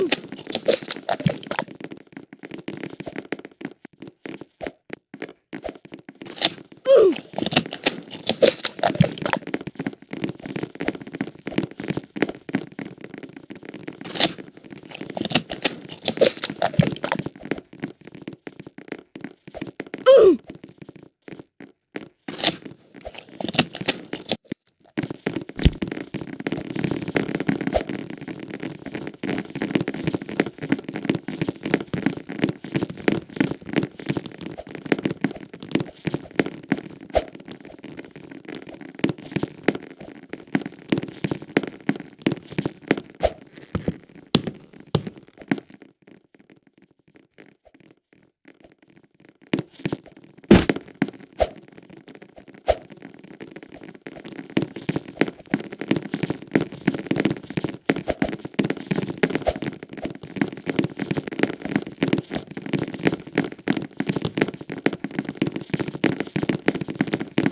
Woo!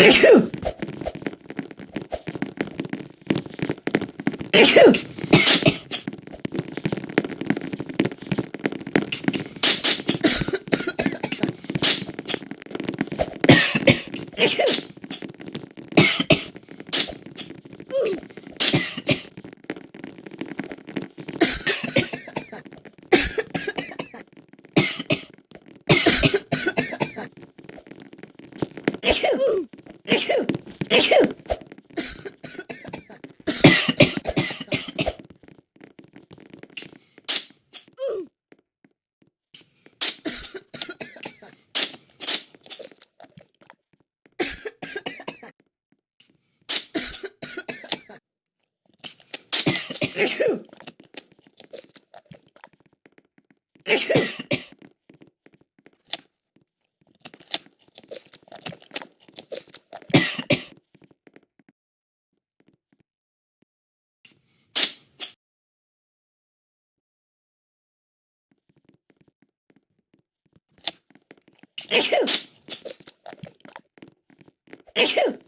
Ew. Achoo! Achoo!